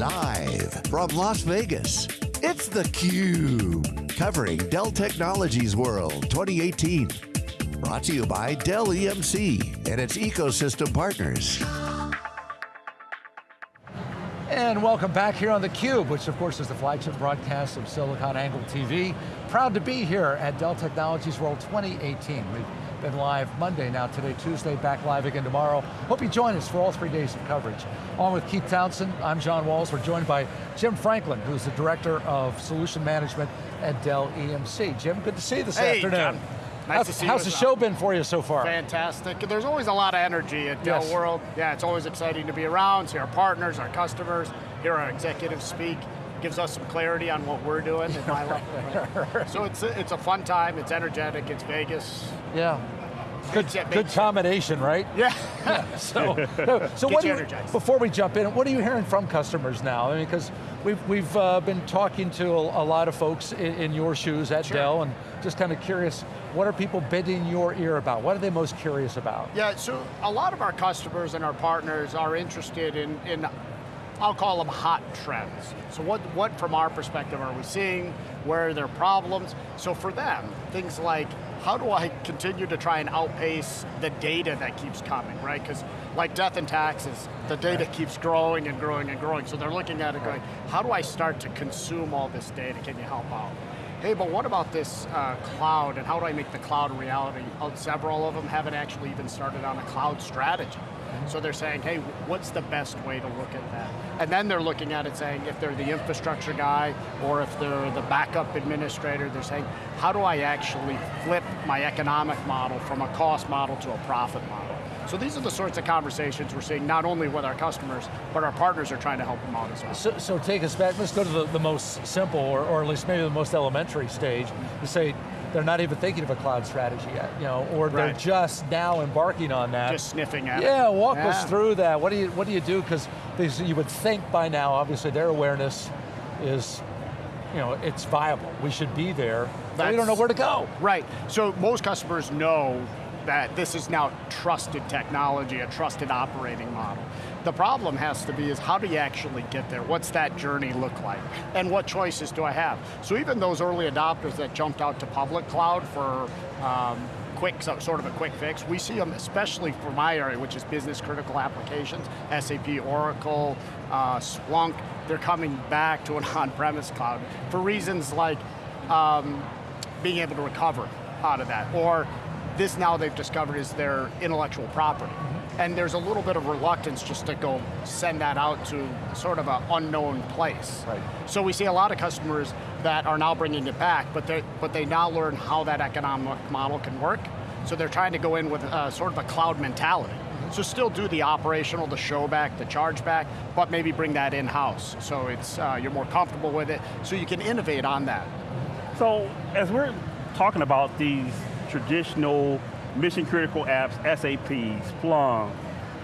Live from Las Vegas, it's theCUBE. Covering Dell Technologies World 2018. Brought to you by Dell EMC and its ecosystem partners. And welcome back here on theCUBE, which of course is the flagship broadcast of SiliconANGLE TV. Proud to be here at Dell Technologies World 2018. We've been live Monday, now today Tuesday, back live again tomorrow. Hope you join us for all three days of coverage. Along with Keith Townsend, I'm John Walls. We're joined by Jim Franklin, who's the Director of Solution Management at Dell EMC. Jim, good to see you this hey, afternoon. John. Nice how's, to see how's the show been for you so far? Fantastic. There's always a lot of energy at Dell Yes. World. Yeah, it's always exciting to be around, see our partners, our customers, hear our executives speak. Gives us some clarity on what we're doing at my level. So it's a, it's a fun time, it's energetic, it's Vegas. Yeah. Good, good combination, right? Yeah. So, so Get what do you you, energized. before we jump in, what are you hearing from customers now? I mean, because we've, we've uh, been talking to a, a lot of folks in, in your shoes at Sure. Dell and just kind of curious, what are people bending your ear about? What are they most curious about? Yeah, so a lot of our customers and our partners are interested in, in I'll call them hot trends. So what, what from our perspective are we seeing? Where are their problems? So for them, things like, how do I continue to try and outpace the data that keeps coming, right? Because like death and taxes, the data keeps growing and growing and growing. So they're looking at it going, how do I start to consume all this data? Can you help out? Hey, but what about this uh, cloud and how do I make the cloud a reality? Uh, Several of them haven't actually even started on a cloud strategy. So they're saying, hey, what's the best way to look at that? And then they're looking at it saying, if they're the infrastructure guy or if they're the backup administrator, they're saying, how do I actually flip my economic model from a cost model to a profit model? So these are the sorts of conversations we're seeing not only with our customers, but our partners are trying to help them out as well. So, so take us back, let's go to the, the most simple, or, or at least maybe the most elementary stage, to say they're not even thinking of a cloud strategy yet, you know, or they're just now embarking on that. Just sniffing at it. Yeah, walk us through that. What do you what do you do? Because you would think by now, obviously their awareness is, you know, it's viable. We should be there. But we don't know where to go. Right, so most customers know that this is now trusted technology, a trusted operating model. The problem has to be is how do you actually get there? What's that journey look like? And what choices do I have? So even those early adopters that jumped out to public cloud for um, quick, so- sort of a quick fix, we see them especially for my area, which is business critical applications, SAP, Oracle, uh, Splunk, they're coming back to an on-premise cloud for reasons like um, being able to recover out of that. Or this now they've discovered is their intellectual property. And there's a little bit of reluctance just to go send that out to sort of an unknown place. Right. So we see a lot of customers that are now bringing it back, but they but they now learn how that economic model can work. So they're trying to go in with uh, sort of a cloud mentality. So still do the operational, the show back, the charge back, but maybe bring that in-house. So it's uh, you're more comfortable with it, so you can innovate on that. So as we're talking about these traditional mission critical apps, SAP, Splunk,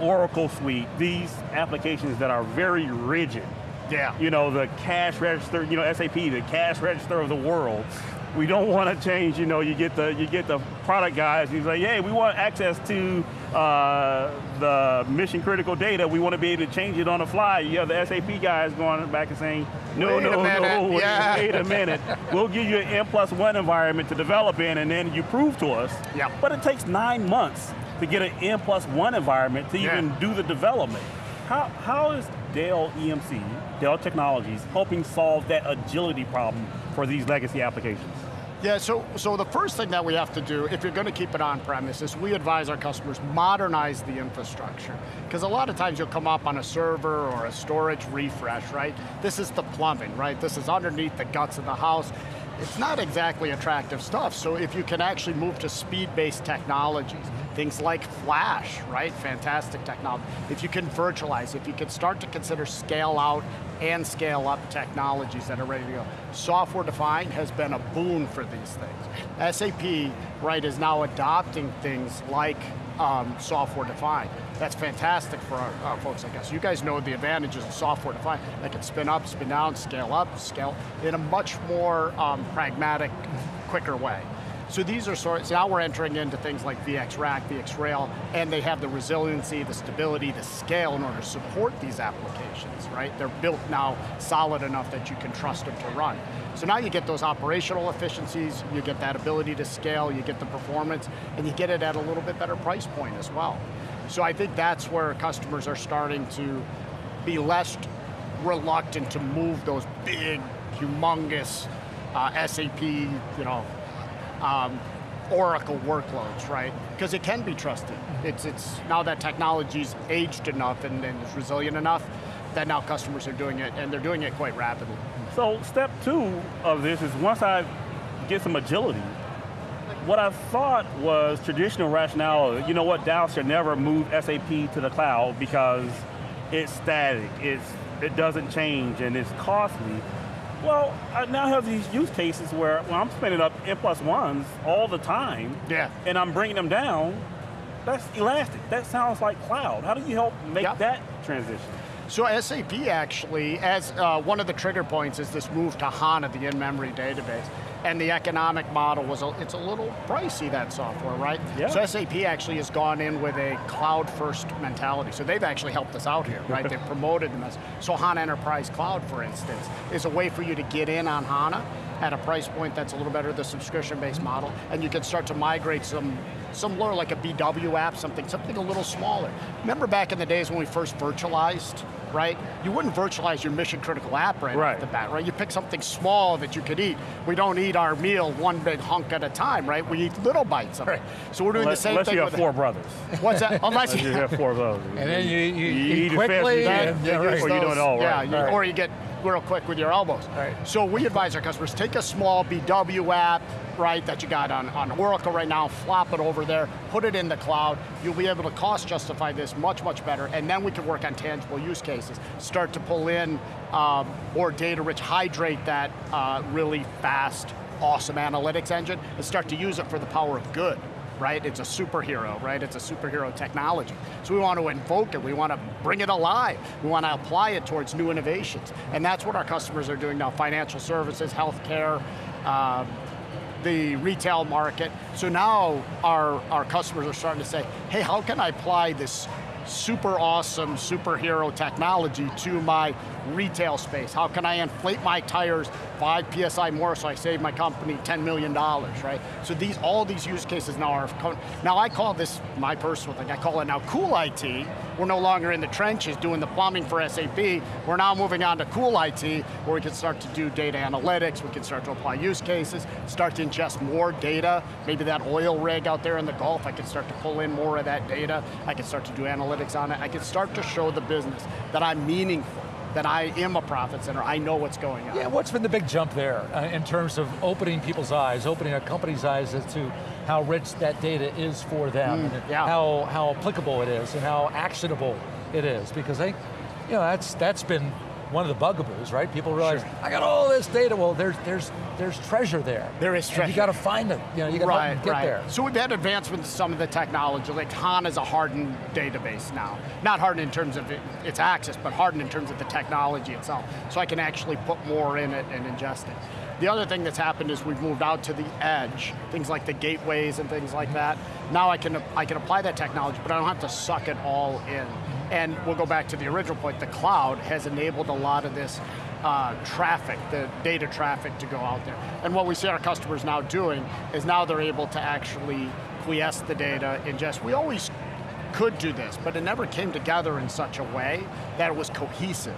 Oracle Suite, these applications that are very rigid. Yeah. You know, the cash register, you know, SAP, the cash register of the world. We don't want to change, you know, you get the you get the product guys, he's like, hey, we want access to uh, the mission critical data, we want to be able to change it on the fly. You have the SAP guys going back and saying, no, Wait no, no, wait, yeah. wait a minute. We'll give you an N plus one environment to develop in and then you prove to us. Yep. But it takes nine months to get an N plus one environment to Yeah. even do the development. How, how is Dell EMC, Dell Technologies, helping solve that agility problem for these legacy applications? Yeah, so, so the first thing that we have to do, if you're going to keep it on premise, is we advise our customers modernize the infrastructure. Because a lot of times you'll come up on a server or a storage refresh, right? This is the plumbing, right? This is underneath the guts of the house. It's not exactly attractive stuff, so if you can actually move to speed-based technologies, things like Flash, right? Fantastic technology. If you can virtualize, if you can start to consider scale out and scale up technologies that are ready to go. Software defined has been a boon for these things. SAP, right, is now adopting things like um, software defined. That's fantastic for our, our folks like us. You guys know the advantages of software defined. They can spin up, spin down, scale up, scale in a much more um, pragmatic, quicker way. So these are sort, so now we're entering into things like VxRack, VX Rail, and they have the resiliency, the stability, the scale in order to support these applications, right? They're built now solid enough that you can trust them to run. So now you get those operational efficiencies, you get that ability to scale, you get the performance, and you get it at a little bit better price point as well. So I think that's where customers are starting to be less reluctant to move those big, humongous uh, SAP, you know, um, Oracle workloads, right? Because it can be trusted. It's, it's now that technology's aged enough and, and is resilient enough that now customers are doing it, and they're doing it quite rapidly. So step two of this is once I get some agility, what I thought was traditional rationale, you know what, Dow should never move SAP to the cloud because it's static, it's, it doesn't change, and it's costly. Well, I now have these use cases where well, I'm spinning up N plus ones all the time, Yeah. and I'm bringing them down. That's elastic. That sounds like cloud. How do you help make Yeah. that transition? So SAP actually, as uh, one of the trigger points is this move to HANA, the in-memory database. And the economic model was, a, it's a little pricey, that software, right? Yeah. So SAP actually has gone in with a cloud-first mentality. So they've actually helped us out here, right? they've promoted them as, so HANA Enterprise Cloud, for instance, is a way for you to get in on HANA at a price point that's a little better, the subscription-based mm-hmm. model, and you can start to migrate some some lure like a BW app, something, something a little smaller. Remember back in the days when we first virtualized, right? You wouldn't virtualize your mission critical app right, Right. off the bat, right? You pick something small that you could eat. We don't eat our meal one big hunk at a time, right? We eat little bites of it. So we're doing Unless, the same unless thing you have with four brothers. What's that? Unless Unless you have four of those. And then you, you, You eat eat as fast quickly, you can. and, yeah, right. Or you do it all yeah, right. you- Right. or you get real quick with your elbows. Right. So we advise our customers, take a small BW app, right, that you got on, on Oracle right now, flop it over there, put it in the cloud, you'll be able to cost justify this much, much better, and then we can work on tangible use cases. Start to pull in um, more data rich, hydrate that uh, really fast, awesome analytics engine, and start to use it for the power of good right? It's a superhero, right? It's a superhero technology. So we want to invoke it, we want to bring it alive, we want to apply it towards new innovations. And that's what our customers are doing now, financial services, healthcare, um, the retail market. So now our, our customers are starting to say, hey, how can I apply this super awesome superhero technology to my retail space? How can I inflate my tires five PSI more so I save my company $10 million, right? So these, all these use cases now are, now I call this, my personal thing, I call it now cool IT. We're no longer in the trenches doing the plumbing for SAP. We're now moving on to cool IT where we can start to do data analytics, we can start to apply use cases, start to ingest more data. Maybe that oil rig out there in the Gulf, I can start to pull in more of that data. I can start to do analytics on it. I can start to show the business that I'm meaningful, that I am a profit center, I know what's going on. Yeah, what's been the big jump there uh, in terms of opening people's eyes, opening a company's eyes as to how rich that data is for them, and yeah. how, how applicable it is, and how actionable it is? Because they, you know, that's, that's been one of the bugaboos, right? People realize, Sure. I got all this data, well, there's, there's, there's treasure there. There is treasure. you got to find it, you know, you got to right, get right. there. So we've had advancements in some of the technology, like HANA is a hardened database now. Not hardened in terms of its access, but hardened in terms of the technology itself. So I can actually put more in it and ingest it. The other thing that's happened is we've moved out to the edge, things like the gateways and things like that. Now I can, I can apply that technology, but I don't have to suck it all in. And we'll go back to the original point, the cloud has enabled a lot of this uh, traffic, the data traffic to go out there. And what we see our customers now doing is now they're able to actually quiesce the data, ingest. We always could do this, but it never came together in such a way that it was cohesive,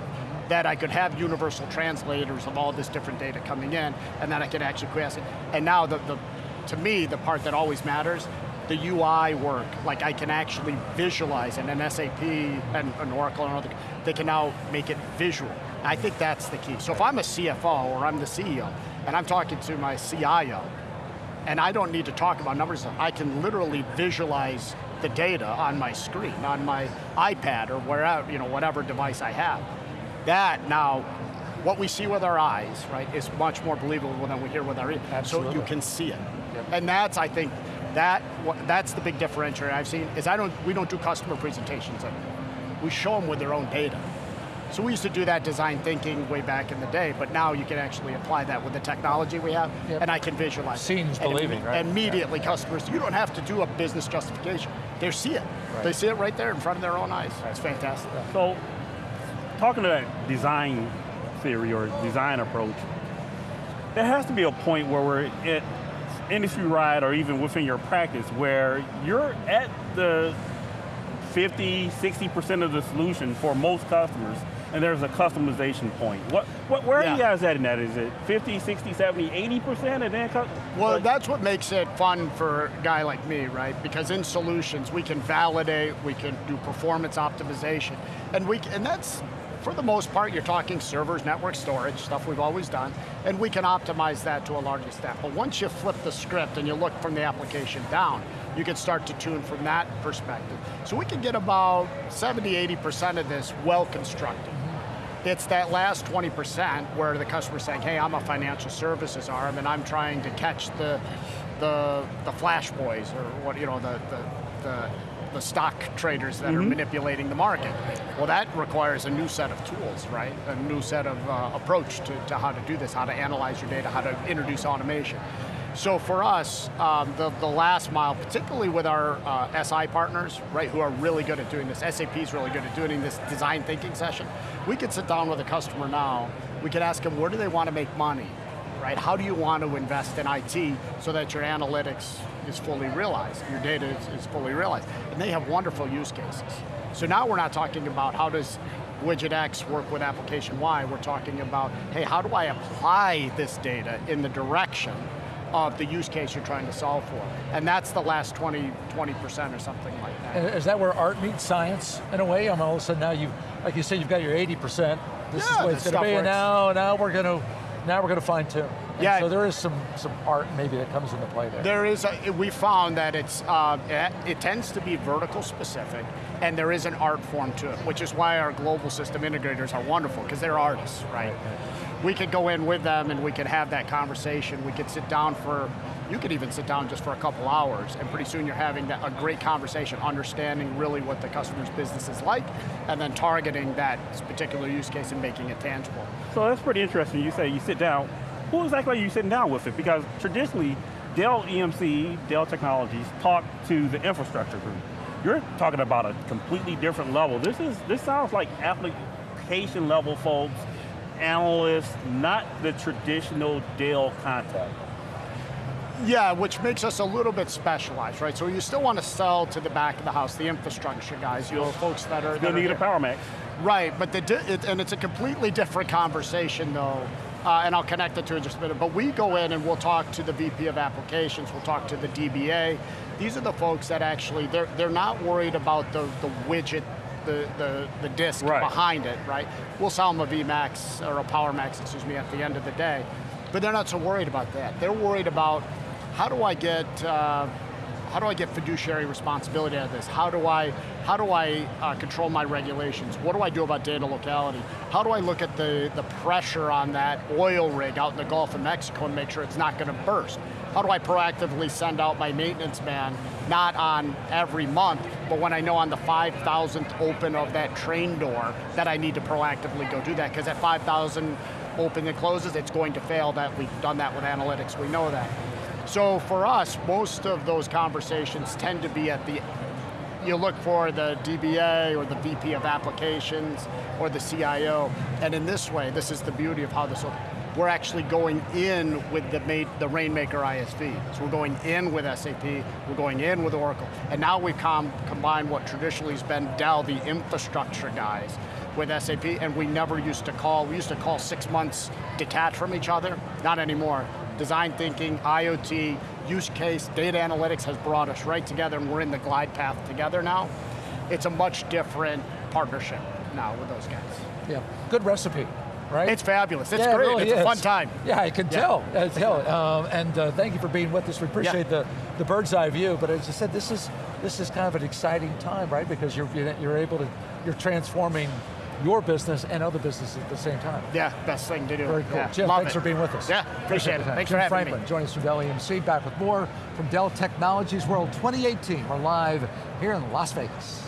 that I could have universal translators of all this different data coming in, and then I could actually quiesce it. And now, the, the, to me, the part that always matters, the UI work, like I can actually visualize, and an SAP and an Oracle and other, they can now make it visual. I think that's the key. So if I'm a CFO or I'm the CEO, and I'm talking to my CIO, and I don't need to talk about numbers, I can literally visualize the data on my screen, on my iPad or wherever, you know, whatever device I have. That now, what we see with our eyes, right, is much more believable than we hear with our ears. So you can see it. And that's, I think, that that's the big differentiator I've seen, is I don't, we don't do customer presentations anymore. We show them with their own data. So we used to do that design thinking way back in the day, but now you can actually apply that with the technology we have, Yep. and I can visualize. it. Seeing And believing, right? Immediately, customers, you don't have to do a business justification. They see it. Right. They see it right there in front of their own eyes. It's fantastic. So, talking to that design theory or design approach, there has to be a point where we're at industry wide or even within your practice where you're at the 50, 60% of the solution for most customers and there's a customization point. What, what, where are you guys at in that? Is it 50, 60, 70, 80% and then Well, like- that's what makes it fun for a guy like me, right? Because in solutions, we can validate, we can do performance optimization, and we and that's for the most part, you're talking servers, network storage, stuff we've always done, and we can optimize that to a large extent. But once you flip the script and you look from the application down, you can start to tune from that perspective. So we can get about 70, 80% of this well constructed. It's that last 20% where the customer's saying, hey, I'm a financial services arm and I'm trying to catch the, the, the flash boys or what, you know, the, the, the, the stock traders that are manipulating the market. Well, that requires a new set of tools, right? A new set of uh, approach to, to how to do this, how to analyze your data, how to introduce automation. So for us, um, the, the last mile, particularly with our uh, SI partners, right, who are really good at doing this, SAP is really good at doing this design thinking session, we could sit down with a customer now, we could ask them where do they want to make money, right? How do you want to invest in IT so that your analytics is fully realized, your data is, is fully realized? And they have wonderful use cases. So now we're not talking about how does widget X work with application Y, we're talking about, hey, how do I apply this data in the direction of the use case you're trying to solve for. And that's the last 20, 20% or something like that. Is that where art meets science in a way? I mean, all of a sudden now you, like you said, you've got your 80%. This is Yeah, the way it's going to be. And now, now we're going to, now we're going to fine tune. And Yeah. So there is some some art maybe that comes into play there. There is, a, we found that it's, uh, it, it tends to be vertical specific, and there is an art form to it, which is why our global system integrators are wonderful, because they're artists, right? We could go in with them and we could have that conversation. We could sit down for, you could even sit down just for a couple hours, and pretty soon you're having that, a great conversation, understanding really what the customer's business is like, and then targeting that particular use case and making it tangible. So that's pretty interesting. You say you sit down. Who exactly are you sitting down with it? Because traditionally, Dell EMC, Dell Technologies, talk to the infrastructure group. You're talking about a completely different level. This is this sounds like application level folks, analysts, not the traditional Dell contact. Yeah, which makes us a little bit specialized, right? So you still want to sell to the back of the house, the infrastructure guys, you know, folks that are. That need a. PowerMax. Right, but the it, and it's a completely different conversation though, uh, and I'll connect it to it in just a minute. But we go in and we'll talk to the VP of applications, we'll talk to the DBA. These are the folks that actually they're they're not worried about the the widget. The, the, the disk Right. behind it, right? We'll sell them a VMAX or a PowerMax, excuse me, at the end of the day. But they're not so worried about that. They're worried about how do I get uh, how do I get fiduciary responsibility out of this? How do I, how do I uh, control my regulations? What do I do about data locality? How do I look at the, the pressure on that oil rig out in the Gulf of Mexico and make sure it's not going to burst? How do I proactively send out my maintenance man, not on every month, but when I know on the 5,000th open of that train door that I need to proactively go do that, because at 5,000 open and closes, it's going to fail that we've done that with analytics, we know that. So for us, most of those conversations tend to be at the, you look for the DBA or the VP of applications or the CIO, and in this way, this is the beauty of how this will, we're actually going in with the, made, the Rainmaker ISV. So we're going in with SAP, we're going in with Oracle, and now we've com combined what traditionally has been Dell, the infrastructure guys, with SAP, and we never used to call, we used to call six months detached from each other, not anymore. Design thinking, IoT, use case, data analytics has brought us right together and we're in the glide path together now. It's a much different partnership now with those guys. Yeah, good recipe, right? It's fabulous, it's Yeah, it great, really it's a fun time. Yeah, I can Yeah. tell. I can tell. Um, and uh, thank you for being with us. We appreciate the, the bird's eye view. But as I said, this is this is kind of an exciting time, right? Because you're you're able to you're transforming your business and other businesses at the same time. Yeah, best thing to do. Very cool. Yeah, Jim, thanks it. for being with us. Yeah, appreciate the it. time. Thanks Jim for having Franklin me. joining us from Dell EMC. Back with more from Dell Technologies World 2018. We're live here in Las Vegas.